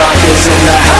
Motherfuckers in the house.